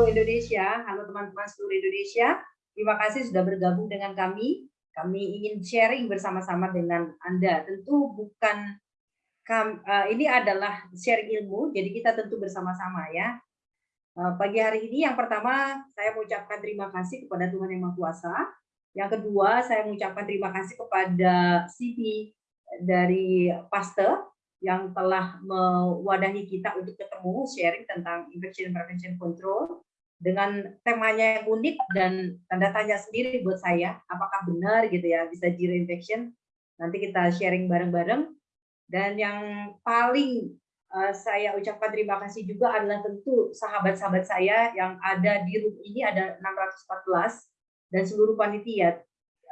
Halo Indonesia, halo teman-teman seluruh Indonesia. Terima kasih sudah bergabung dengan kami. Kami ingin sharing bersama-sama dengan Anda. Tentu bukan uh, ini adalah sharing ilmu, jadi kita tentu bersama-sama ya. Uh, pagi hari ini yang pertama saya mengucapkan terima kasih kepada Tuhan Yang Maha Kuasa. Yang kedua saya mengucapkan terima kasih kepada CV dari Pastor yang telah mewadahi kita untuk ketemu sharing tentang infection prevention control dengan temanya yang unik dan tanda tanya sendiri buat saya apakah benar gitu ya bisa zero infection nanti kita sharing bareng-bareng. Dan yang paling uh, saya ucapkan terima kasih juga adalah tentu sahabat-sahabat saya yang ada di room ini ada 614 dan seluruh panitia.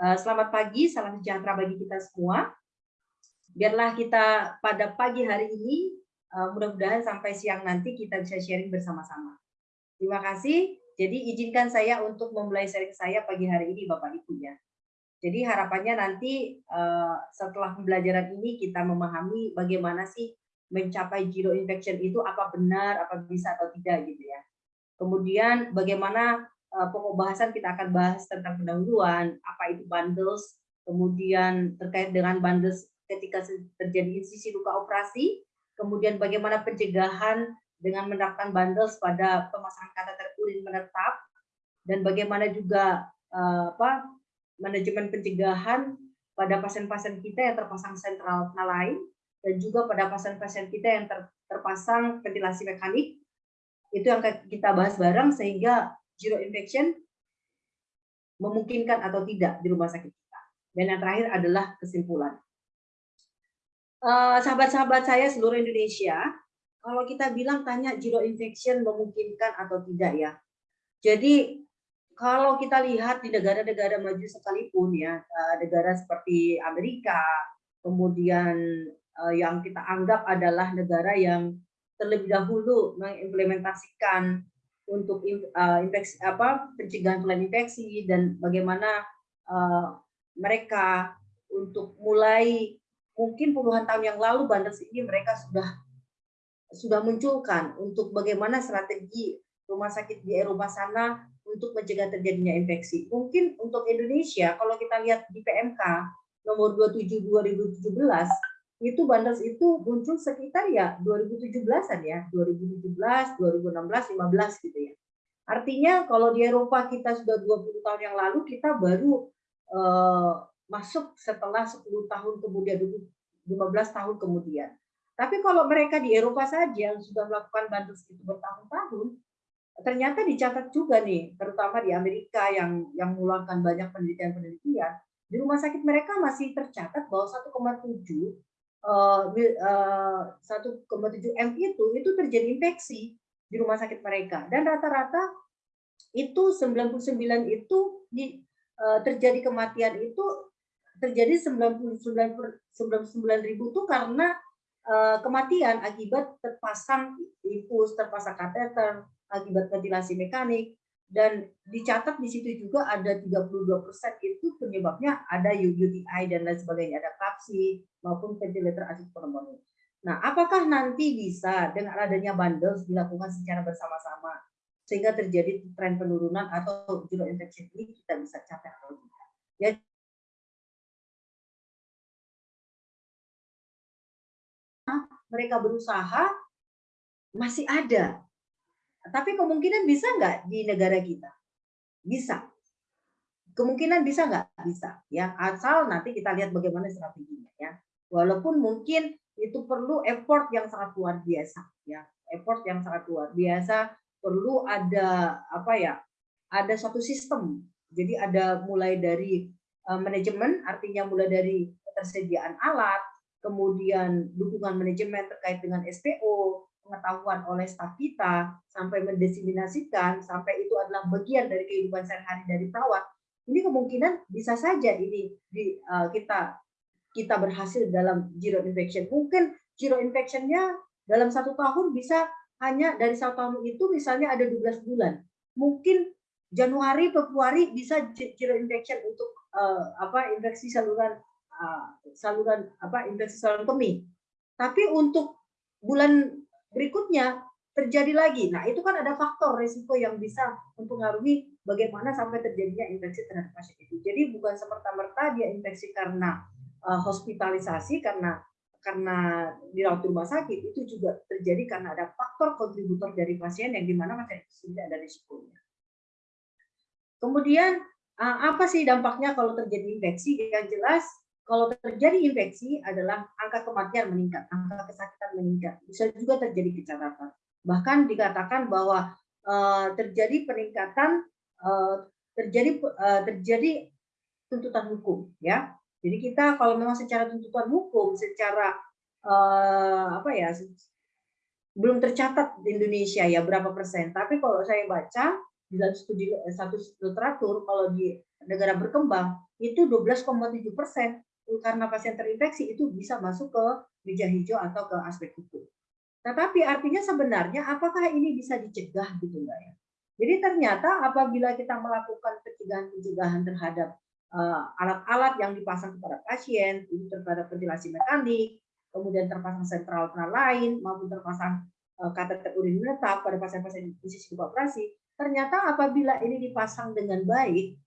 Uh, selamat pagi salam sejahtera bagi kita semua. Biarlah kita pada pagi hari ini uh, mudah-mudahan sampai siang nanti kita bisa sharing bersama-sama. Terima kasih. Jadi izinkan saya untuk memulai sharing saya pagi hari ini Bapak Ibu ya. Jadi harapannya nanti uh, setelah pembelajaran ini kita memahami bagaimana sih mencapai zero infection itu apa benar, apa bisa atau tidak gitu ya. Kemudian bagaimana uh, pokok bahasan kita akan bahas tentang pendahuluan, apa itu bundles, kemudian terkait dengan bundles ketika terjadi insisi luka operasi, kemudian bagaimana pencegahan dengan menerapkan bundles pada pemasangan kateter urin menetap, dan bagaimana juga uh, apa manajemen pencegahan pada pasien-pasien kita yang terpasang sentral lain dan juga pada pasien-pasien kita yang ter, terpasang ventilasi mekanik itu yang kita bahas bareng sehingga zero infection memungkinkan atau tidak di rumah sakit kita. Dan yang terakhir adalah kesimpulan. Eh, sahabat-sahabat saya seluruh Indonesia, kalau kita bilang tanya zero infection memungkinkan atau tidak ya. Jadi kalau kita lihat di negara-negara maju sekalipun ya, eh, negara seperti Amerika, kemudian eh, yang kita anggap adalah negara yang terlebih dahulu mengimplementasikan untuk infeksi apa pencegahan tulang infeksi dan bagaimana mereka untuk mulai mungkin puluhan tahun yang lalu Banders ini mereka sudah sudah munculkan untuk bagaimana strategi rumah sakit di Eropa sana untuk mencegah terjadinya infeksi. Mungkin untuk Indonesia, kalau kita lihat di PMK nomor 27 2017, itu Banders itu muncul sekitar ya 2017-an ya, 2017, 2016, 15 gitu ya. Artinya kalau di Eropa kita sudah 20 tahun yang lalu, kita baru eh, masuk setelah 10 tahun kemudian 15 tahun kemudian. Tapi kalau mereka di Eropa saja yang sudah melakukan bantus itu bertahun-tahun, ternyata dicatat juga nih, terutama di Amerika yang yang mengeluarkan banyak penelitian-penelitian, di rumah sakit mereka masih tercatat bahwa 1,7 1,7 M itu itu terjadi infeksi di rumah sakit mereka. Dan rata-rata itu 99 itu di, uh, terjadi kematian itu terjadi 99 99 ribu itu karena kematian akibat terpasang infus, terpasang kateter, akibat ventilasi mekanik dan dicatat di situ juga ada 32% itu penyebabnya ada UTI dan lain sebagainya, ada kapsi maupun ventilator asik pneumonia. Nah, apakah nanti bisa dengan adanya bundles dilakukan secara bersama-sama sehingga terjadi tren penurunan atau zero infection ini kita bisa capai mereka berusaha masih ada. Tapi kemungkinan bisa nggak di negara kita? Bisa. Kemungkinan bisa nggak? Bisa. Ya, asal nanti kita lihat bagaimana strateginya. Ya, walaupun mungkin itu perlu effort yang sangat luar biasa. Ya, effort yang sangat luar biasa. Perlu ada apa ya? Ada suatu sistem. Jadi ada mulai dari uh, manajemen, artinya mulai dari ketersediaan alat, kemudian dukungan manajemen terkait dengan SPO, pengetahuan oleh staf kita, sampai mendesiminasikan, sampai itu adalah bagian dari kehidupan sehari-hari dari perawat, ini kemungkinan bisa saja ini di, uh, kita kita berhasil dalam zero infection. Mungkin zero infectionnya dalam satu tahun bisa hanya dari satu tahun itu misalnya ada 12 bulan. Mungkin Januari, Februari bisa zero infection untuk uh, apa infeksi saluran saluran apa infeksi saluran kemih. Tapi untuk bulan berikutnya terjadi lagi. Nah, itu kan ada faktor risiko yang bisa mempengaruhi bagaimana sampai terjadinya infeksi terhadap pasien itu. Jadi bukan semerta-merta dia infeksi karena uh, hospitalisasi karena karena dirawat di rumah sakit itu juga terjadi karena ada faktor kontributor dari pasien yang di mana pasien itu tidak ada risikonya. Kemudian uh, apa sih dampaknya kalau terjadi infeksi? Yang jelas kalau terjadi infeksi adalah angka kematian meningkat, angka kesakitan meningkat. Bisa juga terjadi kecacatan. Bahkan dikatakan bahwa uh, terjadi peningkatan uh, terjadi uh, terjadi tuntutan hukum ya. Jadi kita kalau memang secara tuntutan hukum, secara uh, apa ya, belum tercatat di Indonesia ya berapa persen. Tapi kalau saya baca di dalam studi satu literatur, kalau di negara berkembang itu 12,7 persen karena pasien terinfeksi itu bisa masuk ke meja hijau atau ke aspek hukum. Tetapi artinya sebenarnya apakah ini bisa dicegah gitu enggak ya? Jadi ternyata apabila kita melakukan pencegahan-pencegahan terhadap eh, alat-alat uh, yang dipasang kepada pasien, itu terhadap ventilasi mekanik, kemudian terpasang sentral lain, maupun terpasang uh, kateter urin menetap pada pasien-pasien di sisi operasi, ternyata apabila ini dipasang dengan baik,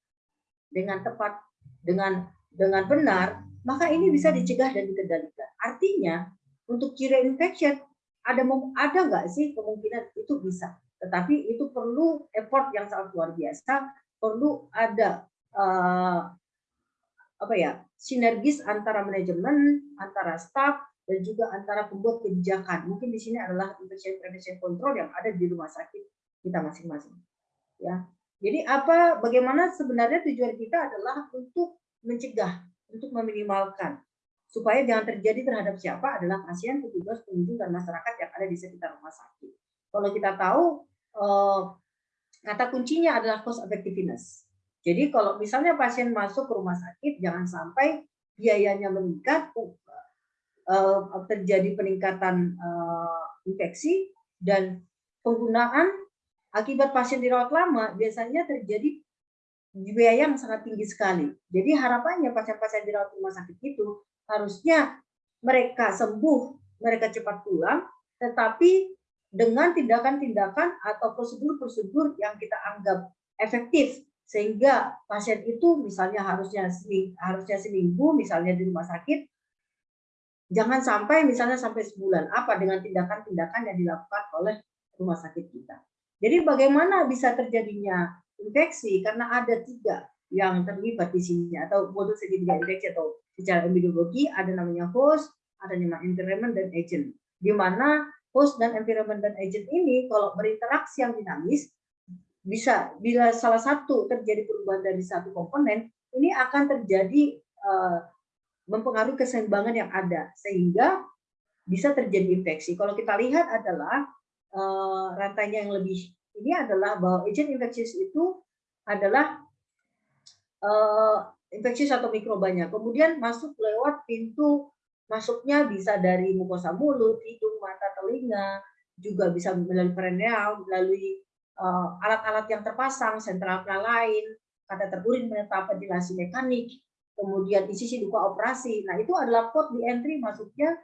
dengan tepat, dengan dengan benar, maka ini bisa dicegah dan dikendalikan. Artinya, untuk ciri infection ada ada nggak sih kemungkinan itu bisa? Tetapi itu perlu effort yang sangat luar biasa perlu ada uh, apa ya sinergis antara manajemen antara staff dan juga antara pembuat kebijakan. Mungkin di sini adalah infection prevention control yang ada di rumah sakit kita masing-masing ya. Jadi apa bagaimana sebenarnya tujuan kita adalah untuk mencegah untuk meminimalkan supaya jangan terjadi terhadap siapa adalah pasien, petugas, pengunjung, dan masyarakat yang ada di sekitar rumah sakit. Kalau kita tahu, eh, kata kuncinya adalah cost effectiveness. Jadi kalau misalnya pasien masuk ke rumah sakit, jangan sampai biayanya meningkat, eh, terjadi peningkatan eh, infeksi, dan penggunaan akibat pasien dirawat lama biasanya terjadi biaya yang sangat tinggi sekali. Jadi harapannya pasien-pasien dirawat rumah sakit itu harusnya mereka sembuh, mereka cepat pulang, tetapi dengan tindakan-tindakan atau prosedur-prosedur yang kita anggap efektif sehingga pasien itu misalnya harusnya harusnya seminggu misalnya di rumah sakit jangan sampai misalnya sampai sebulan apa dengan tindakan-tindakan yang dilakukan oleh rumah sakit kita. Jadi bagaimana bisa terjadinya infeksi karena ada tiga yang terlibat di sini atau modul segitiga infeksi atau secara epidemiologi ada namanya host, ada namanya environment dan agent. Di mana host dan environment dan agent ini kalau berinteraksi yang dinamis bisa bila salah satu terjadi perubahan dari satu komponen ini akan terjadi uh, mempengaruhi keseimbangan yang ada sehingga bisa terjadi infeksi. Kalau kita lihat adalah uh, rantainya yang lebih ini adalah bahwa agent infeksius itu adalah uh, infeksius atau mikrobanya. Kemudian masuk lewat pintu masuknya bisa dari mukosa mulut, hidung, mata, telinga, juga bisa melalui perineal, melalui eh, alat-alat uh, yang terpasang, sentral lain, kata terurin menetap ventilasi mekanik, kemudian di sisi duka operasi. Nah itu adalah port di entry masuknya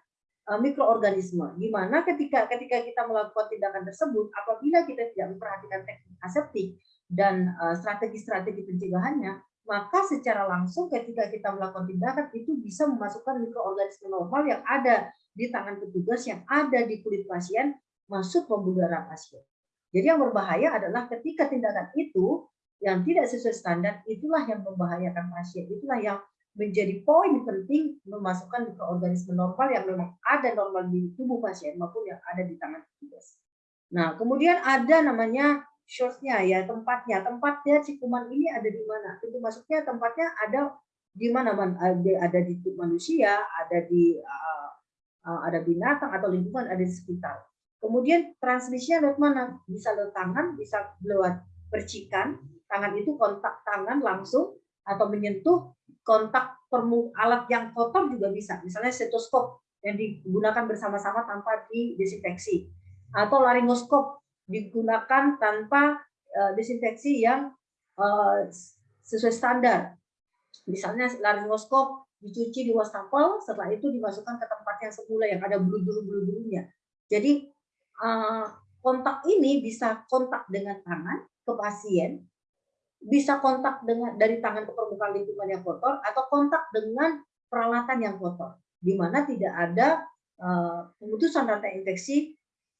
mikroorganisme. Di mana ketika ketika kita melakukan tindakan tersebut, apabila kita tidak memperhatikan teknik aseptik dan strategi-strategi uh, pencegahannya, maka secara langsung ketika kita melakukan tindakan itu bisa memasukkan mikroorganisme normal yang ada di tangan petugas yang ada di kulit pasien masuk pembuluh darah pasien. Jadi yang berbahaya adalah ketika tindakan itu yang tidak sesuai standar itulah yang membahayakan pasien. Itulah yang menjadi poin penting memasukkan mikroorganisme normal yang memang ada normal di tubuh pasien maupun yang ada di tangan petugas. Nah, kemudian ada namanya source-nya ya tempatnya. Tempatnya si kuman ini ada di mana? Pintu masuknya tempatnya ada di mana man ada, ada di manusia ada di ada binatang atau lingkungan ada di sekitar. Kemudian transmisinya lewat mana? Bisa lewat tangan bisa lewat percikan. Tangan itu kontak tangan langsung atau menyentuh kontak permu alat yang kotor juga bisa misalnya stetoskop yang digunakan bersama-sama tanpa didesinfeksi atau laringoskop digunakan tanpa uh, desinfeksi yang uh, sesuai standar. Misalnya laryngoskop dicuci di wastafel, setelah itu dimasukkan ke tempat yang semula yang ada bulu-bulu-bulunya. Jadi uh, kontak ini bisa kontak dengan tangan ke pasien, bisa kontak dengan dari tangan ke permukaan lingkungan yang kotor atau kontak dengan peralatan yang kotor, di mana tidak ada uh, pemutusan rantai infeksi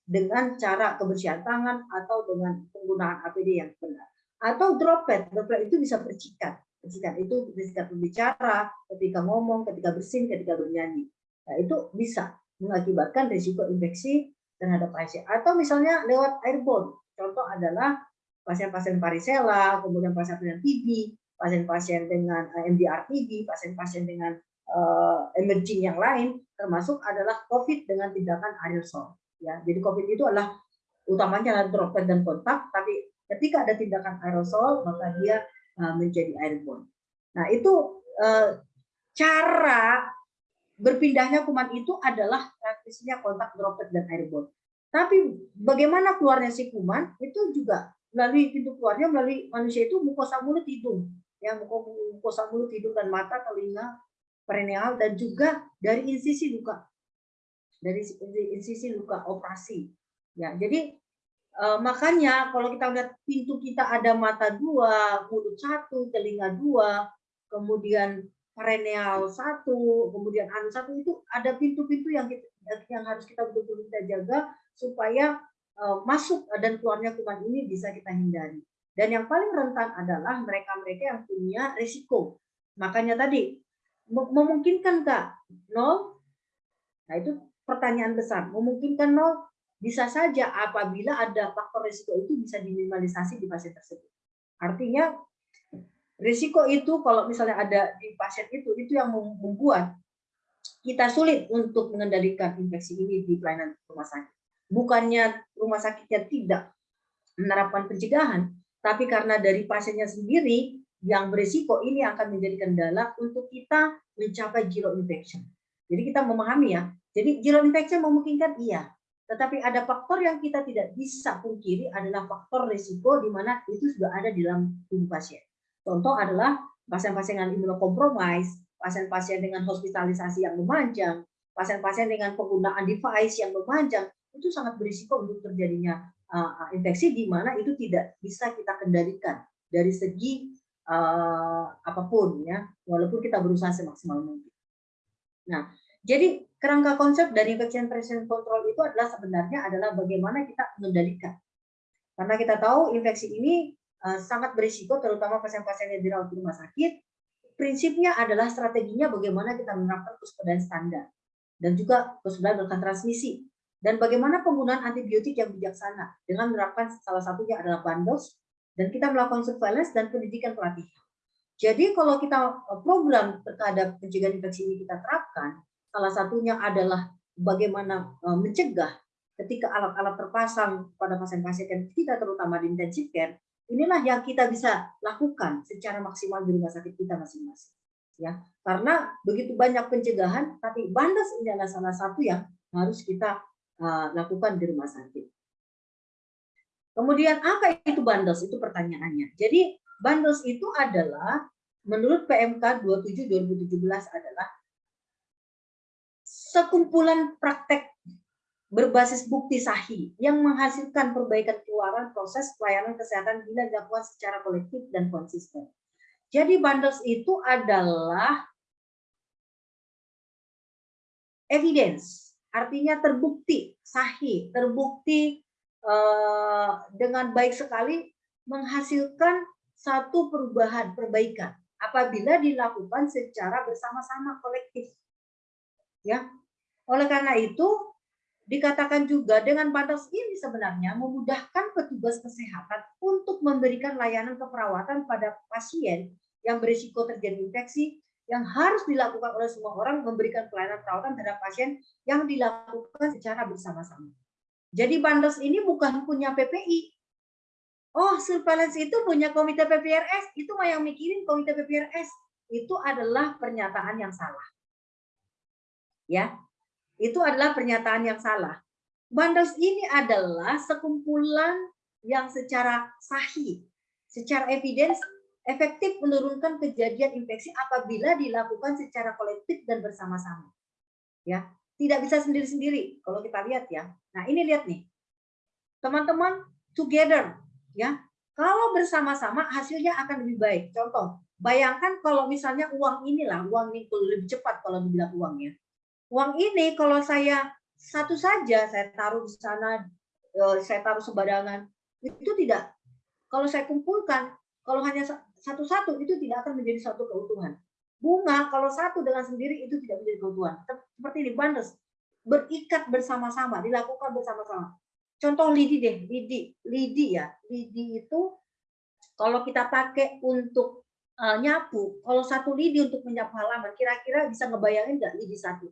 dengan cara kebersihan tangan atau dengan penggunaan APD yang benar. Atau droplet, droplet itu bisa percikan. Percikan itu ketika berbicara, ketika ngomong, ketika bersin, ketika bernyanyi. Nah, itu bisa mengakibatkan risiko infeksi terhadap pasien. Atau misalnya lewat airborne. Contoh adalah pasien-pasien varicella, kemudian pasien-pasien TB, pasien-pasien dengan eh, MDR TB, pasien-pasien dengan uh, emerging yang lain, termasuk adalah COVID dengan tindakan aerosol. Ya, jadi COVID itu adalah utamanya droplet dan kontak, tapi ketika ada tindakan aerosol maka dia uh, menjadi airborne. Nah itu uh, cara berpindahnya kuman itu adalah transmisinya kontak droplet dan airborne. Tapi bagaimana keluarnya si kuman itu juga melalui pintu keluarnya melalui manusia itu mukosa mulut hidung, ya mukosa mulut hidung dan mata, telinga, perineal dan juga dari insisi luka, dari insisi luka operasi. Ya, jadi eh, makanya kalau kita lihat pintu kita ada mata dua, mulut satu, telinga dua, kemudian perennial satu, kemudian anu satu itu ada pintu-pintu yang kita, yang harus kita betul-betul kita jaga supaya masuk dan keluarnya kuman ini bisa kita hindari. Dan yang paling rentan adalah mereka-mereka yang punya risiko. Makanya tadi memungkinkan kak nol? Nah itu pertanyaan besar. Memungkinkan nol? Bisa saja apabila ada faktor risiko itu bisa diminimalisasi di pasien tersebut. Artinya Risiko itu kalau misalnya ada di pasien itu, itu yang membuat kita sulit untuk mengendalikan infeksi ini di pelayanan rumah sakit. Bukannya rumah sakitnya tidak menerapkan pencegahan, tapi karena dari pasiennya sendiri yang berisiko ini akan menjadi kendala untuk kita mencapai zero infection. Jadi kita memahami ya, jadi zero infection memungkinkan iya, tetapi ada faktor yang kita tidak bisa pungkiri adalah faktor risiko di mana itu sudah ada di dalam tubuh pasien. Contoh adalah pasien-pasien dengan imunokompromis, pasien-pasien dengan hospitalisasi yang memanjang, pasien-pasien dengan penggunaan device yang memanjang, itu sangat berisiko untuk terjadinya uh, infeksi di mana itu tidak bisa kita kendalikan dari segi uh, apa pun ya, walaupun kita berusaha semaksimal mungkin. Nah, jadi kerangka konsep dari infection prevention control itu adalah sebenarnya adalah bagaimana kita mengendalikan. Karena kita tahu infeksi ini Eh, sangat berisiko, terutama pasien-pasien yang dirawat di rumah sakit. Prinsipnya adalah strateginya bagaimana kita menerapkan kewaspadaan standar dan juga kewaspadaan rekan transmisi dan bagaimana penggunaan antibiotik yang bijaksana dengan menerapkan salah satunya adalah bundles dan kita melakukan surveillance dan pendidikan pelatihan. Jadi kalau kita eh, program terhadap pencegahan infeksi ini kita terapkan, salah satunya adalah bagaimana eh, mencegah ketika alat-alat terpasang pada pasien-pasien kita terutama di intensive care Inilah yang kita bisa lakukan secara maksimal di rumah sakit kita masing-masing. Ya, karena begitu banyak pencegahan, tapi bandas ini adalah salah satu yang harus kita uh, lakukan di rumah sakit. Kemudian apa itu bundles? Itu pertanyaannya. Jadi bundles itu adalah menurut PMK 27 2017 adalah sekumpulan praktek berbasis bukti sahih yang menghasilkan perbaikan keluaran proses pelayanan kesehatan bila dilakukan secara kolektif dan konsisten. Jadi bundles itu adalah evidence, artinya terbukti sahih, terbukti eh, dengan baik sekali menghasilkan satu perubahan, perbaikan apabila dilakukan secara bersama-sama kolektif. Ya. Oleh karena itu Dikatakan juga dengan batas ini sebenarnya memudahkan petugas kesehatan untuk memberikan layanan keperawatan pada pasien yang berisiko terjadi infeksi yang harus dilakukan oleh semua orang memberikan pelayanan perawatan terhadap pasien yang dilakukan secara bersama-sama. Jadi Bandes ini bukan punya PPI. Oh, surveillance itu punya komite PPRS, itu mah yang mikirin komite PPRS. Itu adalah pernyataan yang salah. Ya, itu adalah pernyataan yang salah. Bundles ini adalah sekumpulan yang secara sahih, secara evidence efektif menurunkan kejadian infeksi apabila dilakukan secara kolektif dan bersama-sama. Ya, tidak bisa sendiri-sendiri kalau kita lihat ya. Nah, ini lihat nih. teman-teman together ya. Kalau bersama-sama hasilnya akan lebih baik. Contoh, bayangkan kalau misalnya uang inilah, uang ini lebih cepat kalau dibilang uangnya. Uang ini kalau saya satu saja saya taruh di sana, eh, saya taruh sembarangan, itu tidak. Kalau saya kumpulkan, kalau hanya satu-satu itu tidak akan menjadi satu keutuhan. Bunga kalau satu dengan sendiri itu tidak menjadi keutuhan. Seperti di bundles, berikat bersama-sama, dilakukan bersama-sama. Contoh lidi deh, lidi, lidi ya, lidi itu kalau kita pakai untuk uh, nyapu, kalau satu lidi untuk menyapu halaman, kira-kira bisa ngebayangin nggak lidi satu?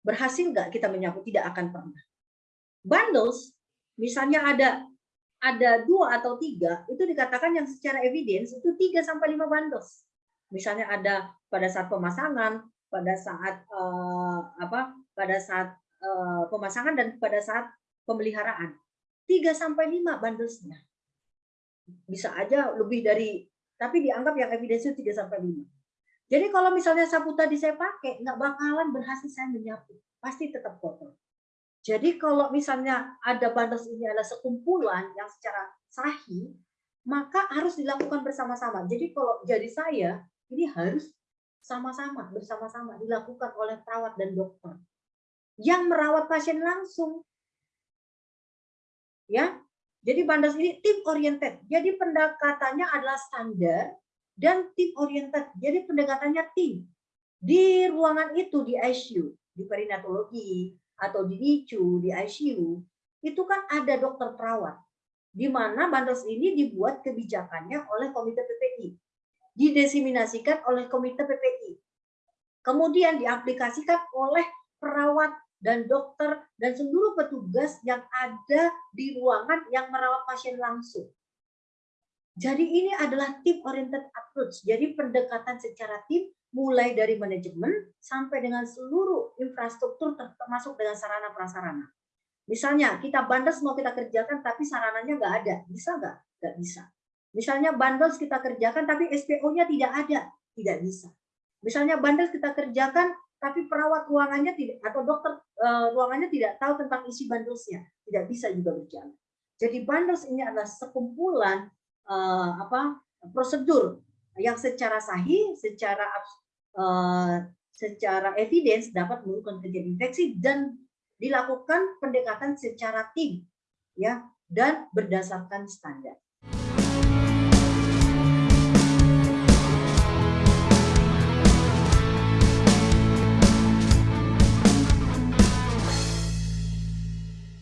Berhasil nggak kita menyapu? Tidak akan pernah. Bundles, misalnya ada ada dua atau tiga, itu dikatakan yang secara evidence itu tiga sampai lima bundles. Misalnya ada pada saat pemasangan, pada saat uh, apa, pada saat uh, pemasangan dan pada saat pemeliharaan. 3 sampai 5 bundlesnya. Bisa aja lebih dari tapi dianggap yang evidence 3 sampai 5. Jadi kalau misalnya sapu tadi saya pakai nggak bakalan berhasil saya menyapu, pasti tetap kotor. Jadi kalau misalnya ada bundles ini adalah sekumpulan yang secara sahih, maka harus dilakukan bersama-sama. Jadi kalau jadi saya, ini harus sama-sama, bersama-sama dilakukan oleh perawat dan dokter. Yang merawat pasien langsung, ya. Jadi Bandas ini tim oriented. Jadi pendekatannya adalah standar dan tim oriented. Jadi pendekatannya tim. Di ruangan itu di ICU, di perinatologi atau di NICU, di ICU, itu kan ada dokter perawat. Di mana Bandas ini dibuat kebijakannya oleh Komite PPI. Didesiminasikan oleh Komite PPI. Kemudian diaplikasikan oleh perawat dan dokter dan seluruh petugas yang ada di ruangan yang merawat pasien langsung. Jadi ini adalah tim oriented approach. Jadi pendekatan secara tim mulai dari manajemen sampai dengan seluruh infrastruktur termasuk dengan sarana prasarana. Misalnya kita bandes mau kita kerjakan tapi sarananya nggak ada, bisa nggak? Nggak bisa. Misalnya bandes kita kerjakan tapi SPO-nya tidak ada, tidak bisa. Misalnya bandes kita kerjakan tapi perawat ruangannya tidak atau dokter uh, ruangannya tidak tahu tentang isi bundlesnya, tidak bisa juga berjalan. Jadi bundles ini adalah sekumpulan uh, apa prosedur yang secara sahih, secara uh, secara evidence dapat melakukan kejadian infeksi dan dilakukan pendekatan secara tim ya dan berdasarkan standar.